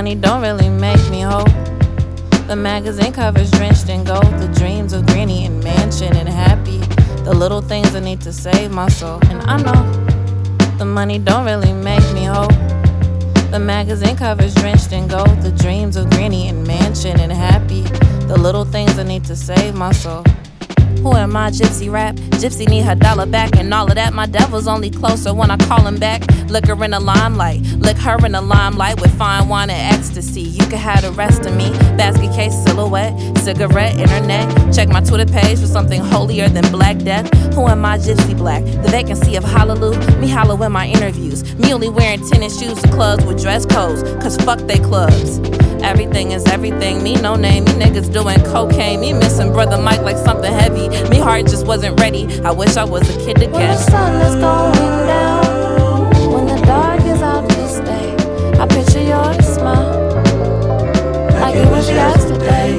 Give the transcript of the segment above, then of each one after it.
Money don't really make me whole. The magazine covers drenched in gold. The dreams of Granny and Mansion and Happy. The little things I need to save my soul. And I know the money don't really make me whole. The magazine covers drenched in gold. The dreams of Granny and Mansion and Happy. The little things I need to save my soul. Who am I, Gypsy rap? Gypsy need her dollar back and all of that. My devil's only closer when I call him back. Lick her in the limelight, lick her in the limelight with fine wine and ecstasy. You can have the rest of me. Basket case, silhouette, cigarette, internet. Check my Twitter page for something holier than Black Death. Who am I, Gypsy Black? The vacancy of Hallelujah. Me hollow in my interviews. Me only wearing tennis shoes to clubs with dress codes. Cause fuck they clubs. Everything is everything. Me no name. Me niggas doing cocaine. Me missing brother Mike like something heavy. Me heart just wasn't ready. I wish I was a kid again. When the sun is going down, when the dark is out to stay, I picture your smile like it was yesterday.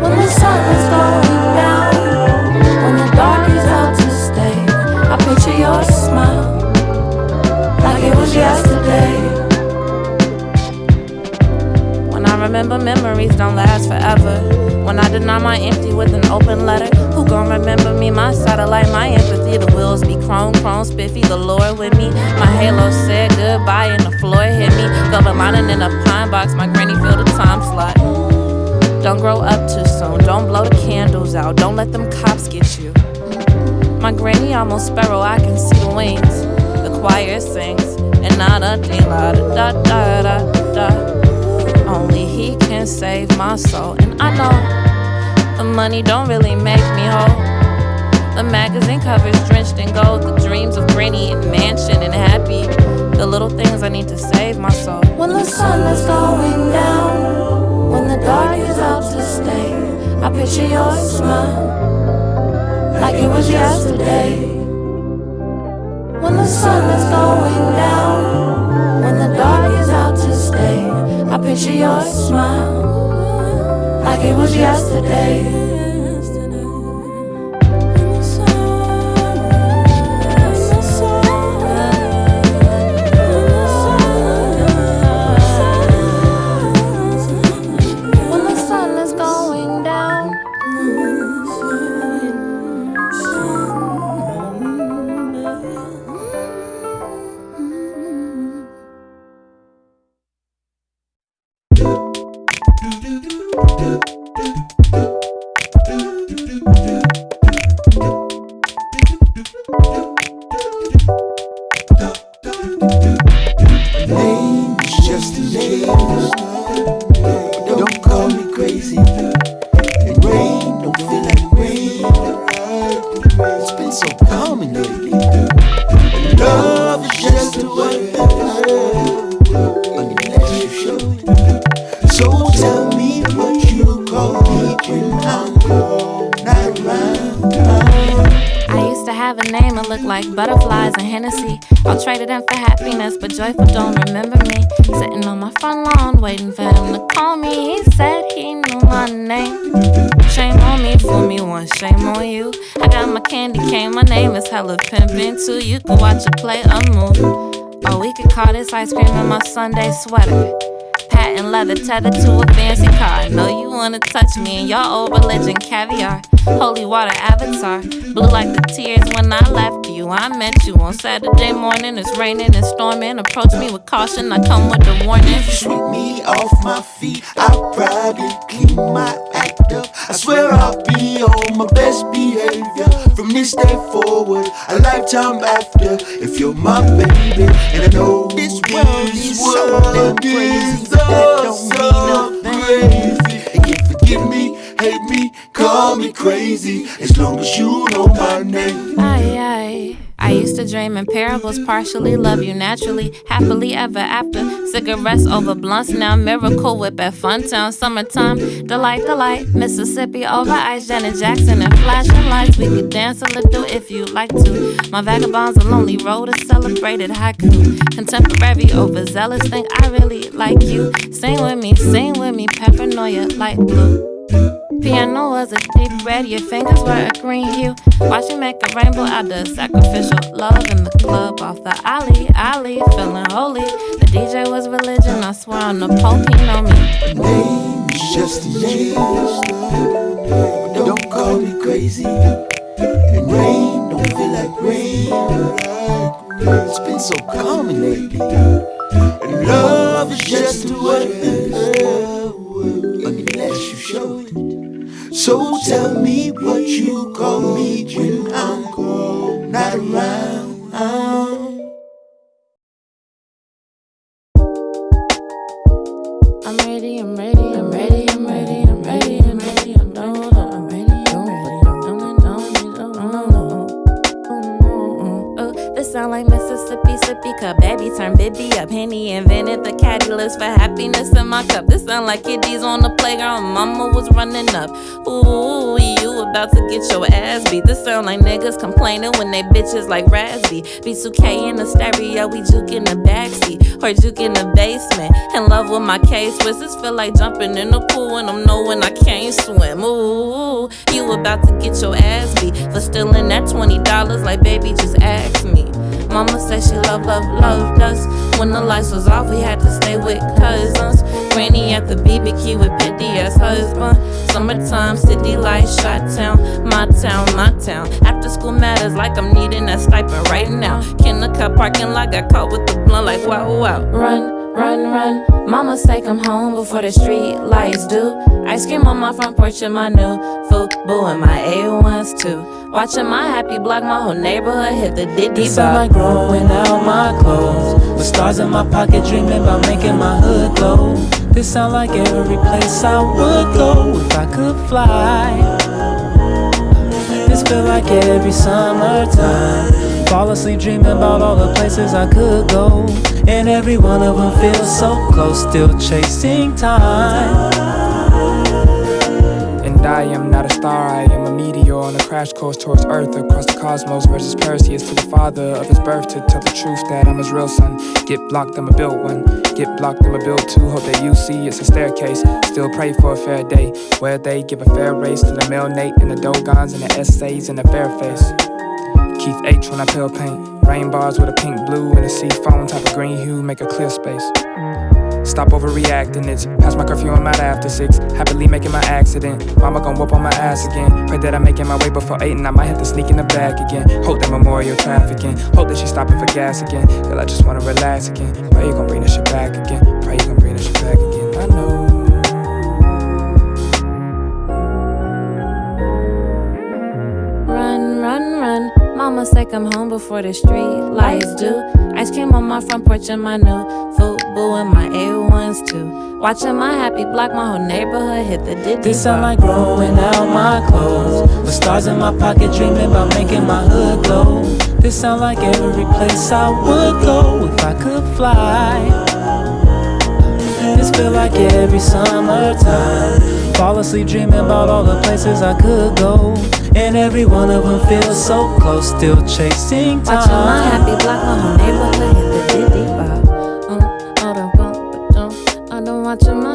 When the sun is going down, when the dark is out to stay, I picture your smile like it was yesterday. Remember memories don't last forever. When I deny my empty with an open letter, who gon' remember me? My satellite, my empathy. The wheels be chrome, chrome, spiffy. The Lord with me. My halo said goodbye and the floor hit me. Velvet lining in a pine box. My granny filled the time slot. Don't grow up too soon. Don't blow the candles out. Don't let them cops get you. My granny almost sparrow. I can see the wings. The choir sings. And not a da da da da da. Only he can save my soul. And I know the money don't really make me whole. The magazine covers drenched in gold. The dreams of Granny and Mansion and Happy. The little things I need to save my soul. When the sun is going down, when the dark is out to stay, I picture your smile like it was yesterday. When the sun is going down, picture your smile like it was yesterday. Ice cream in my Sunday sweater. Patent leather tethered to a fancy car. I know you wanna touch me in your old religion, caviar. Holy water avatar. Blue like the tears when I left you. I met you on Saturday morning. It's raining and storming. Approach me with caution. I come with a warning. Sweep me off my feet. I'll probably clean my act up. I swear I'll be on my best behavior from this day forward, a lifetime after. If you're my baby, and I know this world is so crazy, that don't mean nothing. And you forgive me, hate me, call me crazy, as long as you know my name. Aye, aye. I used to dream in parables, partially love you naturally, happily ever after. Cigarettes over blunts, now miracle whip at Funtown, summertime. Delight, delight, Mississippi over ice, Janet Jackson and flashing lights. We could dance a little if you like to. My vagabonds a lonely road, a celebrated haiku. Contemporary overzealous, think I really like you. Sing with me, sing with me, paranoia, light blue. Piano was a deep red, your fingers were a green hue. Watch me make a rainbow out of sacrificial love in the club off the alley, alley, feeling holy. The DJ was religion, I swear on the Pope, he know me. Name's just a J. Don't call me crazy. And rain don't feel like rain. It's been so calming lately. And love is just a word unless you show it. So tell me what you call me when I'm not around. Henny invented the caddy list for happiness in my cup. This sound like kiddies on the playground. Mama was running up. Ooh, you about to get your ass beat. This sound like niggas complaining when they bitches like Raz B. B2K in the stereo, we juke in the backseat. Or juke in the basement. In love with my case. This feel like jumping in the pool and I'm knowing I can't swim. Ooh, you about to get your ass beat for stealing that $20 like baby just ask me. Mama said she love, love, loved us. When the lights was off, we had to stay with cousins. Granny at the BBQ with petty ass husband. Summertime, city lights, Chi-town, my town, my town. After school matters like I'm needing that stipend right now. Kindergarten parking lot got caught with the blunt like wow, wow. Run run, run. Mama say come home before the street lights do. Ice cream on my front porch and my new boo and my A1s too. Watching my happy block, my whole neighborhood hit the diddy sound like growing out my clothes. With stars in my pocket, dreaming about making my hood glow. This sound like every place I would go if I could fly. This feel like every summertime. Fall asleep dreaming about all the places I could go. And every one of them feels so close, still chasing time. And I am not a star, I am a meteor on a crash course towards Earth, across the cosmos versus Perseus to the father of his birth to tell the truth that I'm his real son. Get blocked, I'ma build one. Get blocked, I'ma build two. Hope that you see it's a staircase. Still pray for a fair day where they give a fair race to the male Nate and the Dogons and the essays and the fair face. Keith H when I pale paint. Rain bars with a pink blue and a sea foam type of green hue make a clear space. Stop overreacting, it's past my curfew, I'm out after six. Happily making my accident. Mama gon' whoop on my ass again. Pray that I'm making my way before eight and I might have to sneak in the back again. Hope that memorial trafficking. Hope that she's stopping for gas again. Girl, I just wanna relax again. Pray you gon' bring this shit back again. Pray you gon' Mama say come home before the street lights do. Ice cream on my front porch and my new boo and my A1s too. Watching my happy block, my whole neighborhood hit the diddy. This sound like growing out my clothes. With stars in my pocket, dreaming about making my hood glow. This sound like every place I would go if I could fly. This feel like every summertime. Fall asleep dreaming about all the places I could go. And every one of them feels so close, still chasing time. Watching my happy block, my whole neighborhood hit the diddy bop. I don't watching my happy,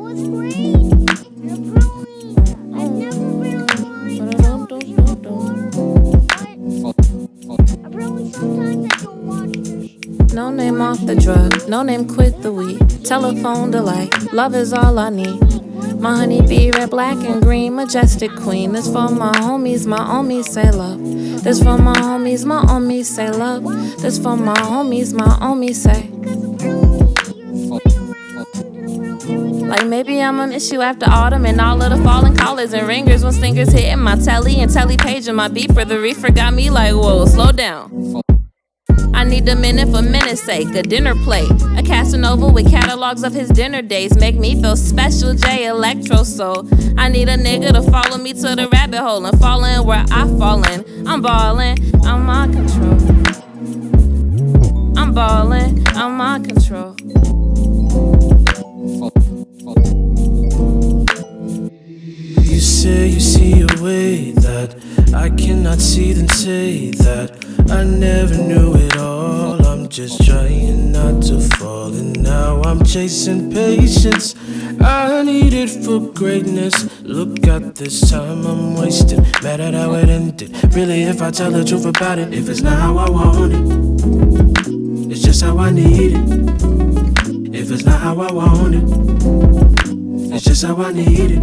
No name off the drug, no name quit the weed. Telephone delight, love is all I need. My honey bee, red, black, and green, majestic queen. This for my homies, my homies say love. This for my homies, my homies say love. This for my homies, my homies say. Like maybe I'ma miss you after autumn and all of the falling collars and ringers when stingers hitting my telly and telly page and my beeper. The reefer got me like, whoa, slow down. I need a minute for minute's sake, a dinner plate. A Casanova with catalogs of his dinner days make me feel special, J Electro Soul. I need a nigga to follow me to the rabbit hole and fall in where I fall in. I'm ballin', I'm on control. I'm ballin', I'm on control. You say you see a way that I cannot see, then say that I never knew it all. I'm just trying not to fall, and now I'm chasing patience. I need it for greatness. Look at this time I'm wasting. Mad at how it ended. Really, if I tell the truth about it, if it's not how I want it, it's just how I need it. If it's not how I want it. It's just how I need it.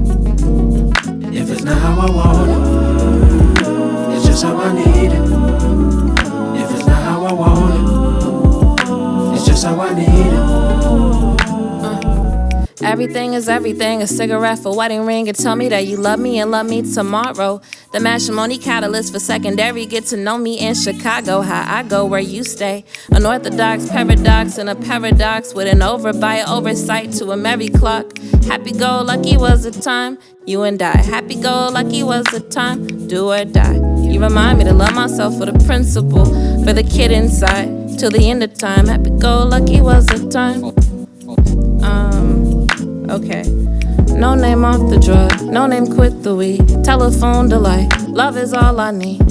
If it's not how I want it, it's just how I need it. If it's not how I want it, it's just how I need it. Everything is everything. A cigarette for wedding ring. And tell me that you love me and love me tomorrow. The matrimony catalyst for secondary. Get to know me in Chicago. How I go where you stay. An orthodox paradox and a paradox with an overbite oversight to a merry clock. Happy go lucky was the time. You and I. Happy go lucky was the time. Do or die. You remind me to love myself for the principle. For the kid inside. Till the end of time. Happy go lucky was the time. Okay. No name off the drug, no name quit the weed. Telephone delight, love is all I need.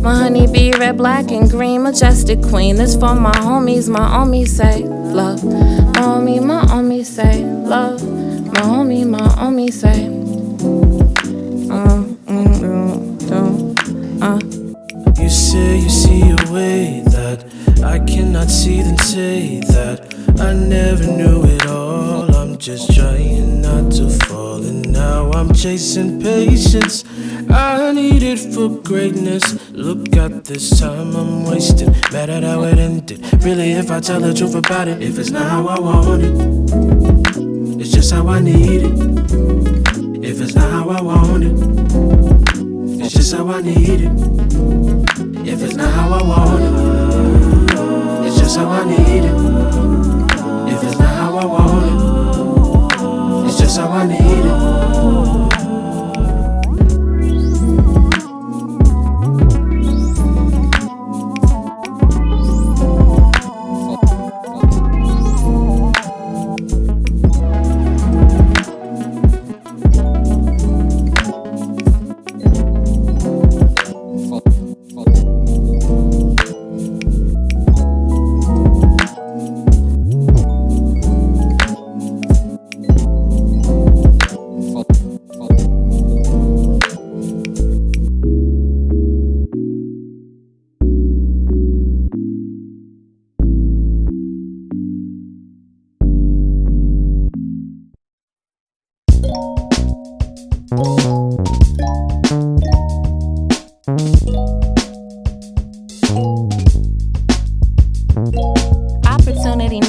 My honey bee, red, black, and green, majestic queen. This for my homies, my homies say love. My homie, my homie say love. My homie, my homie say. Uh, mm, mm, uh. You say you see a way that I cannot see, then say that I never knew it all. Just trying not to fall, and now I'm chasing patience. I need it for greatness. Look at this time I'm wasting. Mad at how it ended. Really, if I tell the truth about it, if it's not how I want it, it's just how I need it. If it's not how I want it, it's just how I need it.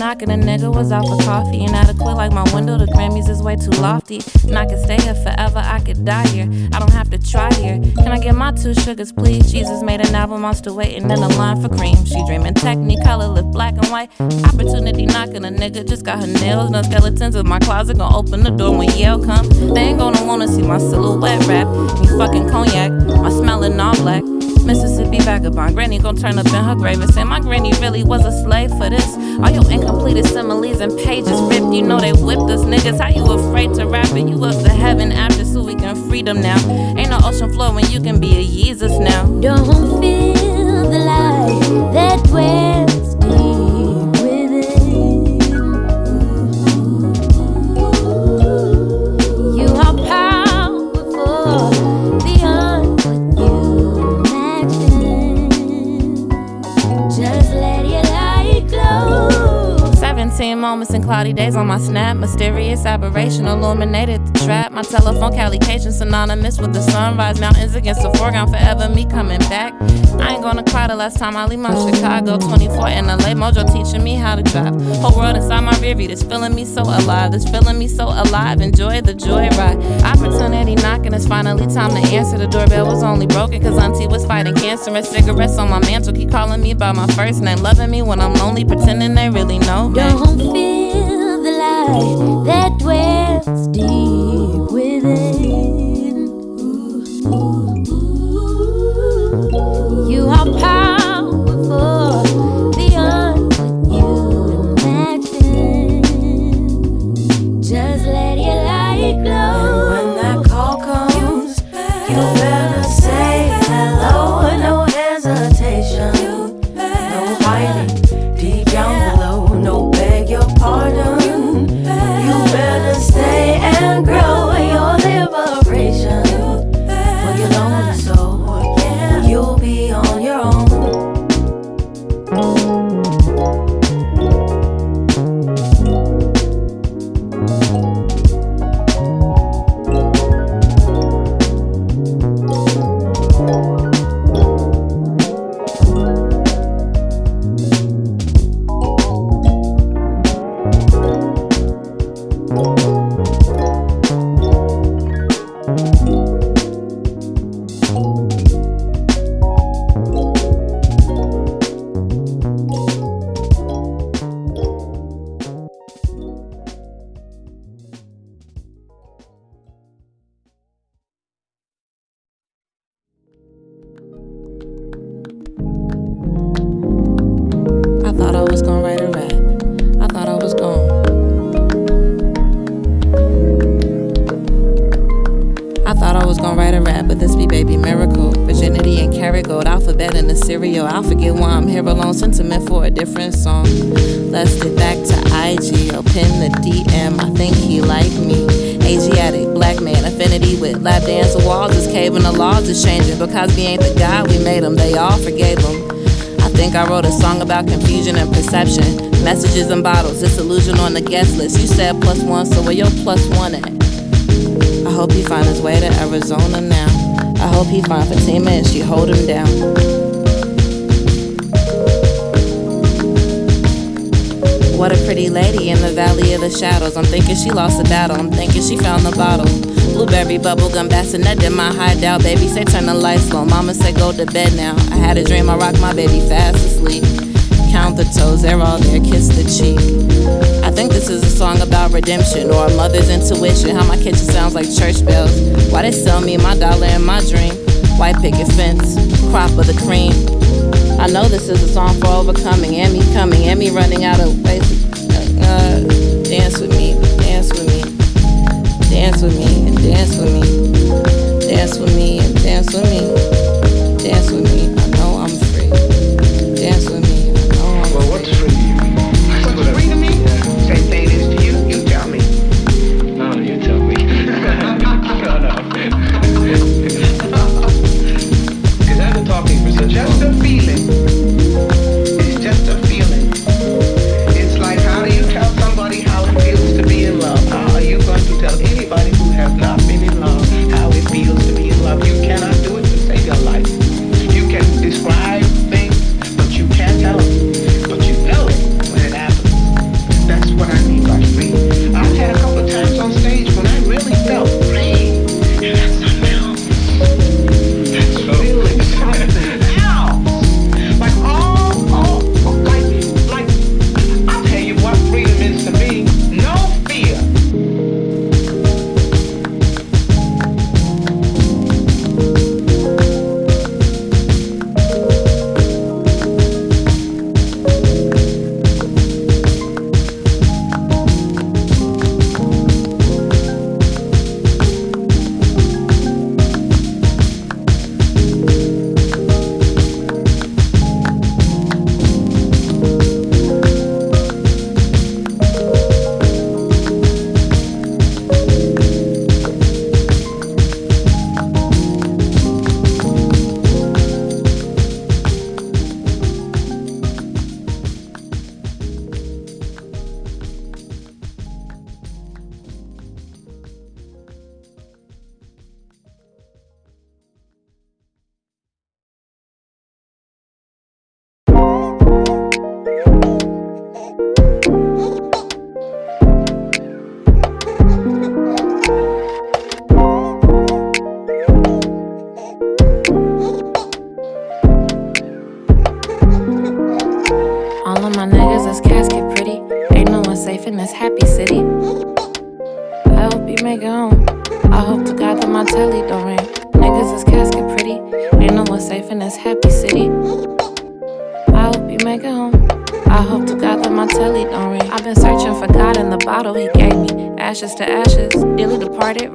Knocking. A nigga was out for coffee and like my window. The Grammys is way too lofty. And I could stay here forever, I could die here. I don't have to try here. Can I get my two sugars, please? Jesus made an album, still waiting in the line for cream. She dreaming technicolor, lip black and white. Opportunity knocking. A nigga just got her nails, no skeletons in my closet. Gonna open the door when Yale come. They ain't gonna wanna see my silhouette rap. Me fucking cognac, my smelling all black. Mississippi vagabond. Granny gon' turn up in her grave and say, My granny really was a slave for this. All your incompleted similes and pages ripped. You know they whipped us niggas. How you afraid to rap it? You up to heaven after so we can freedom now. Ain't no ocean floor when you can be a Jesus now. Don't feel the light that dwells Seeing moments in cloudy days on my snap. Mysterious aberration illuminated the trap. My telephone calication synonymous with the sunrise. Mountains against the foreground, forever me coming back. I ain't gonna cry the last time I leave my Chicago 24 in LA. Mojo teaching me how to drive. Whole world inside my rear view. This feeling me so alive. This feeling me so alive. Enjoy the joyride. Opportunity knocking. It's finally time to answer. The doorbell was only broken cause Auntie was fighting cancer. And cigarettes on my mantle keep calling me by my first name. Loving me when I'm lonely, pretending they really know me. Feel the light that dwells deep within. Was gonna write a rap, but this be baby miracle. Virginity and carrot gold, alphabet in the cereal. I'll forget why I'm here alone, sentiment for a different song. Let's get back to IG or pin the DM. I think he like me. Asiatic, black man, affinity with lap dance walls is caving, the laws is changing. Because we ain't the God we made them, they all forgave him. I think I wrote a song about confusion and perception. Messages and bottles, disillusion on the guest list. You said plus one, so where your plus one at? I hope he find his way to Arizona now. I hope he find Fatima and she hold him down. What a pretty lady in the valley of the shadows. I'm thinking she lost the battle. I'm thinking she found the bottle. Blueberry bubblegum bassinet in my hideout. Baby say turn the lights low. Mama say go to bed now. I had a dream I rocked my baby fast asleep. Count the toes, they're all there. Kiss the cheek. I think this is a song about redemption or a mother's intuition. How my kitchen sounds like church bells. Why they sell me my dollar and my dream? White picket fence, crop of the cream. I know this is a song for overcoming, and me coming, and me running out of ways. Uh, dance with me, dance with me, dance with me, and dance with me, dance with me, and dance with me, dance with me.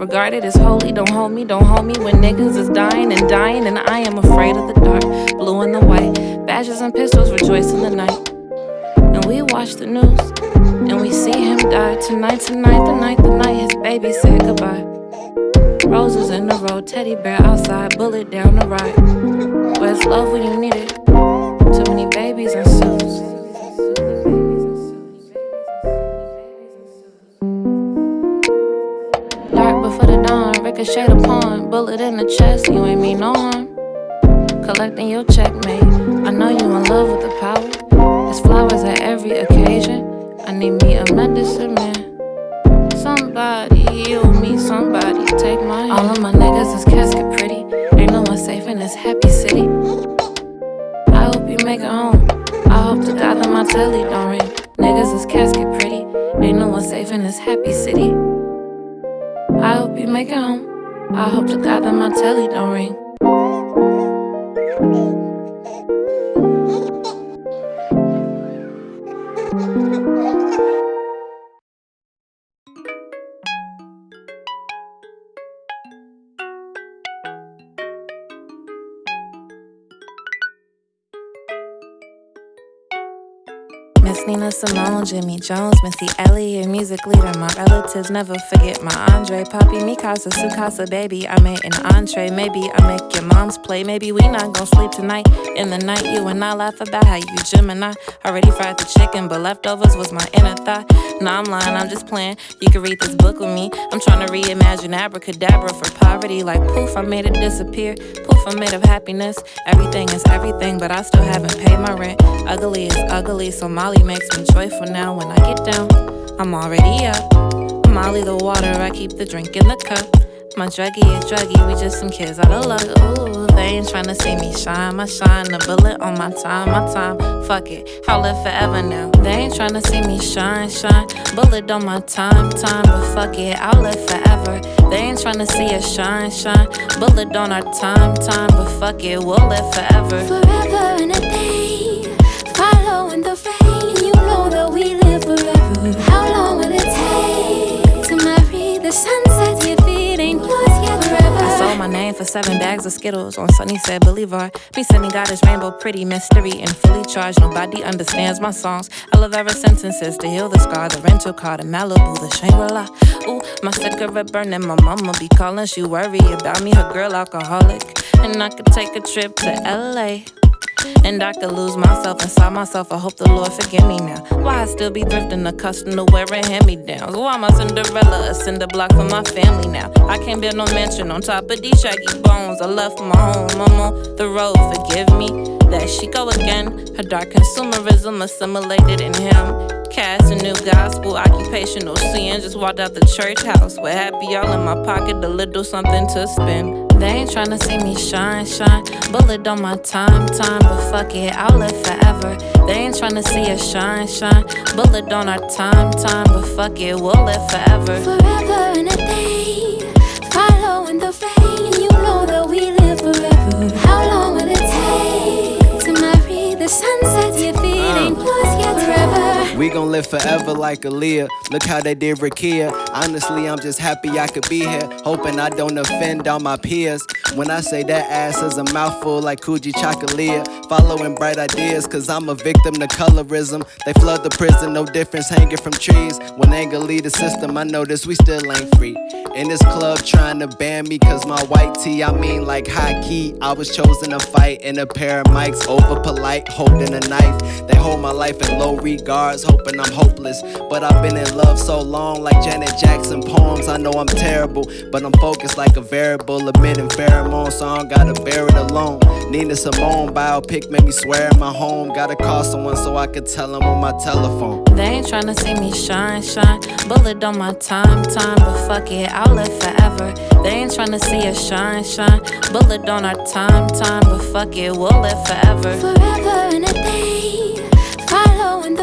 Regarded as holy. Don't hold me, don't hold me when niggas is dying and dying, and I am afraid of the dark. Blue and the white, badges and pistols rejoice in the night. And we watch the news, and we see him die tonight, tonight, the night, the night his baby said goodbye. Roses in the road, teddy bear outside, bullet down the ride. Where's love when you need it? Too many babies and suits. Ricochet upon, bullet in the chest, you ain't mean no harm. Collecting your checkmate, I know you in love with the power. Flowers at every occasion. I need me a medicine man. Somebody me, somebody take my hand. All of my niggas is casket pretty. Ain't no one safe in this happy city. I hope you make it home. I hope to God that my telly don't ring. Niggas is casket pretty. Ain't no one safe in this happy city. I hope you make it home. I hope to God that my telly don't ring. Simone, Jimmy Jones, Missy Elliott, music leader. My relatives never forget my Andre, Poppy, Mikasa, Sukasa, baby. I made an entree. Maybe I make your mom's play. Maybe we not gonna sleep tonight. In the night, you and I laugh about how you Gemini. Already fried the chicken, but leftovers was my inner thought. Nah, I'm lying, I'm just playing. You can read this book with me. I'm trying to reimagine abracadabra for poverty. Like poof, I made it disappear. Poof, I'm made of happiness. Everything is everything, but I still haven't paid my rent. Ugly is ugly, so Molly makes me joyful now. When I get down, I'm already up. Molly the water, I keep the drink in the cup. My druggie is druggy, we just some kids out of luck. Ooh, they ain't tryna see me shine. My shine, a bullet on my time, my time. Fuck it, I'll live forever now. They ain't tryna see me shine, shine. Bullet on my time, time, but fuck it, I'll live forever. They ain't tryna see us shine, shine. Bullet on our time, time, but fuck it, we'll live forever. Forever and a day, following the rain. How long will it take to marry the. I sold my name for seven bags of Skittles on Sunnyside Boulevard. Me sending God is rainbow, pretty mystery, and fully charged. Nobody understands my songs. I love every sentences to heal the scar. The rental car, the Malibu, the Shangri La. Ooh, my cigarette burning. My mama be calling. She worry about me, her girl alcoholic. And I could take a trip to LA. And I could lose myself inside myself. I hope the Lord forgive me now. Why I still be thrifting, accustomed to wearing hand me downs? Why I Cinderella, a cinder block for my family now? I can't build no mansion on top of these shaggy bones. I left my home, I'm on the road. Forgive me. There she go again. Her dark consumerism assimilated in him. Cast a new gospel, occupational sin. Just walked out the church house with happy all in my pocket, a little something to spend. They ain't tryna see me shine, shine. Bullet on my time, time, but fuck it, I'll live forever. They ain't tryna see us shine, shine. Bullet on our time, time, but fuck it, we'll live forever. Forever and a day, following the rain. We gon' live forever like Aaliyah. Look how they did Rekia. Honestly, I'm just happy I could be here. Hoping I don't offend all my peers. When I say that ass is a mouthful like Coogee Chocolate. Following bright ideas, cause I'm a victim to colorism. They flood the prison, no difference hanging from trees. When anger lead the system, I notice we still ain't free. In this club trying to ban me cause my white tee, I mean like high key. I was chosen to fight in a pair of mics, over polite, holding a knife. They hold my life in low regards, hoping I'm hopeless. But I've been in love so long, like Janet Jackson poems. I know I'm terrible, but I'm focused like a variable, emitting pheromones, so I don't gotta bear it alone. Nina Simone biopic made me swear in my home. Gotta call someone so I could tell them on my telephone. They ain't tryna see me shine, shine. Bullet on my time, time, but fuck it, I'll live forever. They ain't tryna see us shine, shine. Bullet on our time, time, but fuck it, we'll live forever. Forever and a day, following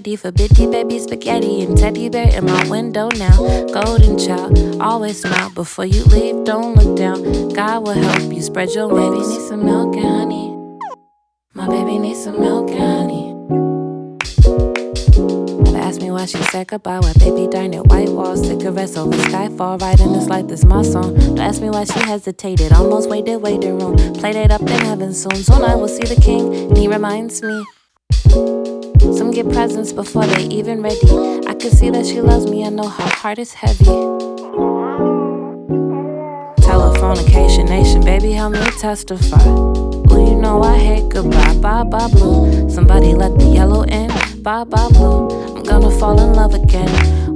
ready for bitty baby spaghetti and teddy bear in my window now. Golden child, always smile before you leave. Don't look down. God will help you spread your wings. Baby needs some milk and honey. My baby needs some milk and honey. Never ask me why she said goodbye. Why baby darn it, white walls, cigarettes over skyfall. Riding this light, this my song. Don't ask me why she hesitated. Almost waited, waiting room. Played it up in heaven soon. Soon I will see the king, and he reminds me. Some get presents before they even ready. I can see that she loves me, I know her heart is heavy. Telephonication nation, baby, help me testify. Ooh, you know I hate goodbye, bye bye blue. Somebody let the yellow in, bye bye blue. I'm gonna fall in love again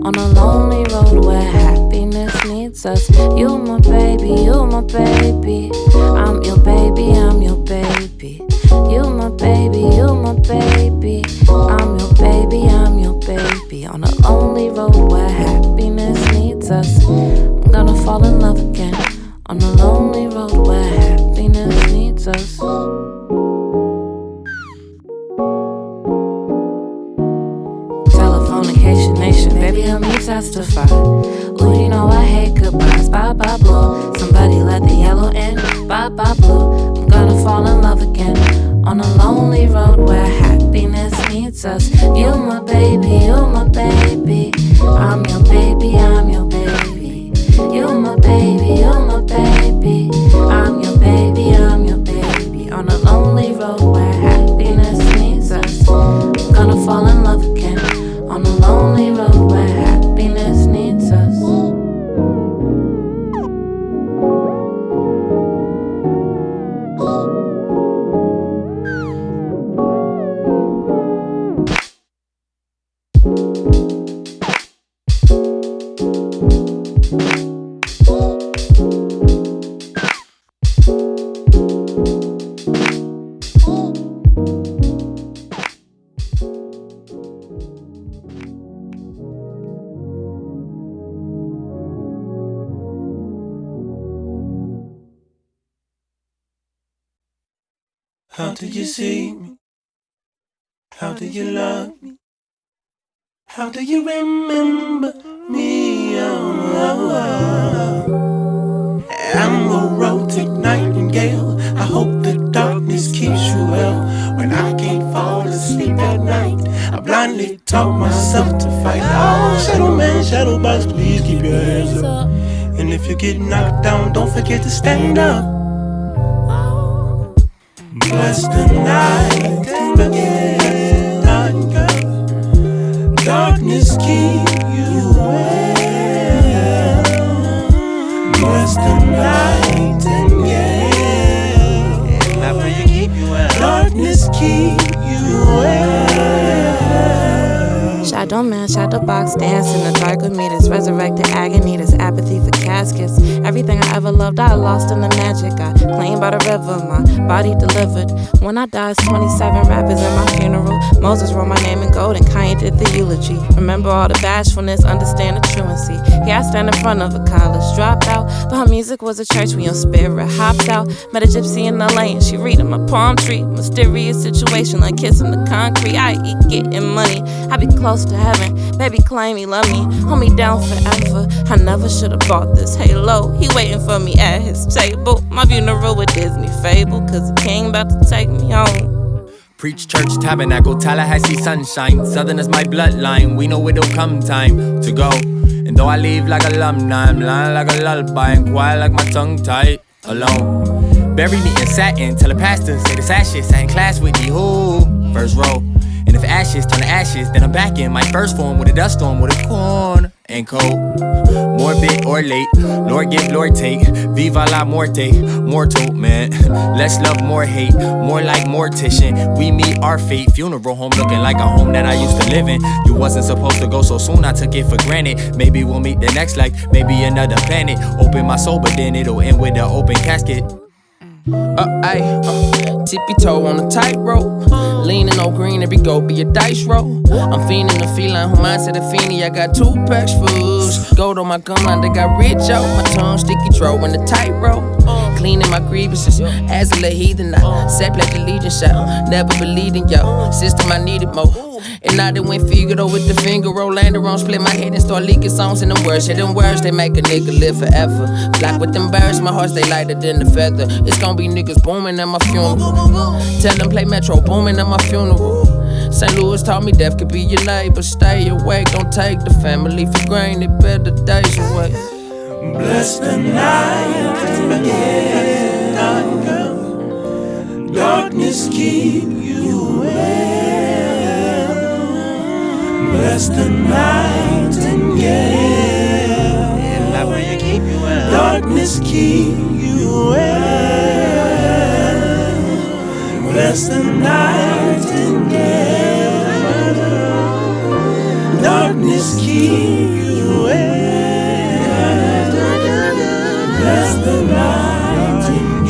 on a lonely road where happiness needs us. You my baby, you my baby. I'm your baby, I'm your baby. You my baby, you my baby. I'm your baby, I'm your baby. On a lonely road where happiness needs us. I'm gonna fall in love again. On a lonely road where happiness needs us. Telephonication nation, baby, help me testify. Ooh, you know I hate goodbyes. Bye bye blue. Somebody let the yellow in. Bye bye blue. Us. You my baby, you're my baby. How did you see me? How did you love me? How do you remember me? Oh, oh, oh. I'm a romantic nightingale. I hope the darkness keeps you well. When I can't fall asleep at night, I blindly talk myself to fight. Oh, shadow man, shadow box, please keep your hands up. And if you get knocked down, don't forget to stand up. Bless the night and again, darkness keep you well. Bless the night and yeah, darkness keep you well. Shadow man, shadow box, dance in the dark with me. This resurrected agony, this apathy for caskets. Everything I ever loved, I lost in the magic. I clean by the river, my body delivered. When I die, 27 rappers in my funeral. Moses wrote my name in gold and Kanye did the eulogy. Remember all the bashfulness, understand the truancy. Yeah, I stand in front of a college dropout, but her music was a church when your spirit hopped out. Met a gypsy in LA and she reading my palm tree. Mysterious situation like kissing the concrete. I eat getting money, I be close to heaven. Baby claim he love me, hold me down forever. I never should've bought this halo. He waiting for me at his table. My funeral with Disney fable, cause the king about to take me home. Preach church, tabernacle, Tallahassee sunshine. Southern is my bloodline. We know it'll come time to go. And though I leave like alumni, I'm lying like a lullaby and quiet like my tongue tied alone. Bury me in satin, tell the pastor, say the I in class with you. Who? First row. And if ashes turn to ashes, then I'm back in my first form with a dust storm with a corn. and cold. Morbid or late, Lord give, Lord take. Viva la muerte, mortal man. Less love, more hate, more like mortician. We meet our fate. Funeral home looking like a home that I used to live in. You wasn't supposed to go so soon, I took it for granted. Maybe we'll meet the next life, maybe another planet. Open my soul, but then it'll end with an open casket. Uh, ayy, uh, tippy toe on a tightrope. Leaning on green, every go be a dice roll. I'm fiending the feline, who mindset a fiendy. I got two packs fools. Gold on my gum line, they got rich out. My tongue sticky, throw in the tightrope. Cleaning my grievances, as a heathen, I sat like the legion shot. Never believed in yo, system I needed more. And I done went Figaro with the finger roll, landed on, split my head and start leaking songs in them words. Yeah, them words, they make a nigga live forever. Black with them birds, my heart stay lighter than the feather. It's gonna be niggas booming at my funeral. Tell them play Metro Boomin at my funeral. St. Louis taught me death could be your neighbor. Stay awake, don't take the family for granted. Better days away. Bless the night yeah, darkness keep you Bless the night and yeah, darkness keep you well. Bless the night and yeah, darkness keep you well. Bless the nightingale.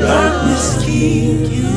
Darkness keep you